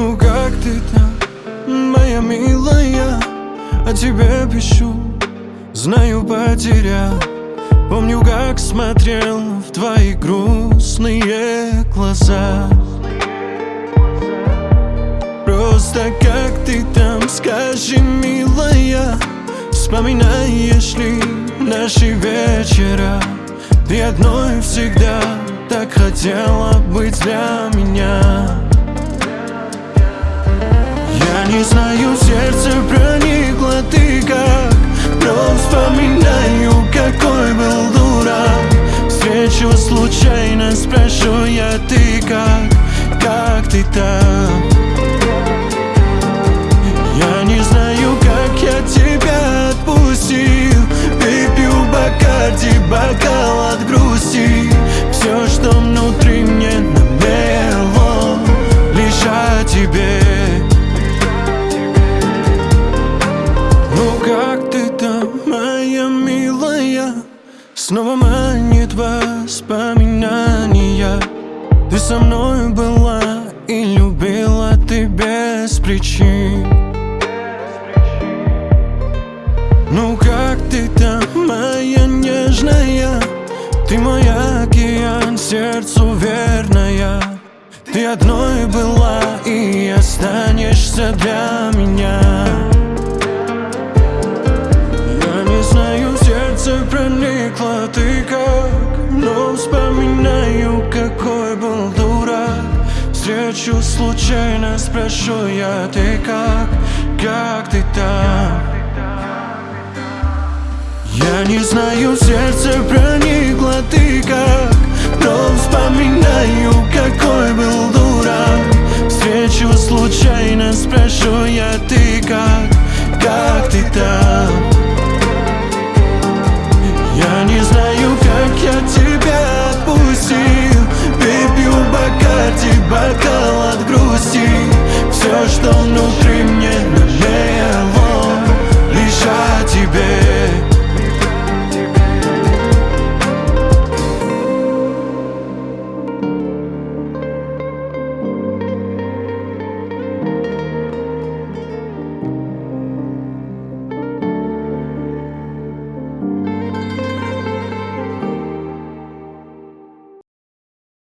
Ну как ты там, моя милая? О тебе пишу, знаю потерял. Помню, как смотрел в твои грустные глаза. Просто как ты там, скажи, милая Вспоминаешь ли наши вечера? Ты одной всегда так хотела быть для меня не знаю, сердце проникло ты как? Но вспоминаю, какой был дурак. Встречу случайно, спрошу я, ты как, как ты там Снова манит воспоминания Ты со мной была и любила ты без причин. Ну как ты там, моя нежная? Ты мой океан, сердцу верная. Ты одной была и останешься для меня Встречу случайно, спрошу я, ты как, как ты там? Я не знаю, сердце проникло ты как Но вспоминаю, какой был дурак Встречу случайно, спрошу я, ты как, как ты там? Грусти Все, что внутри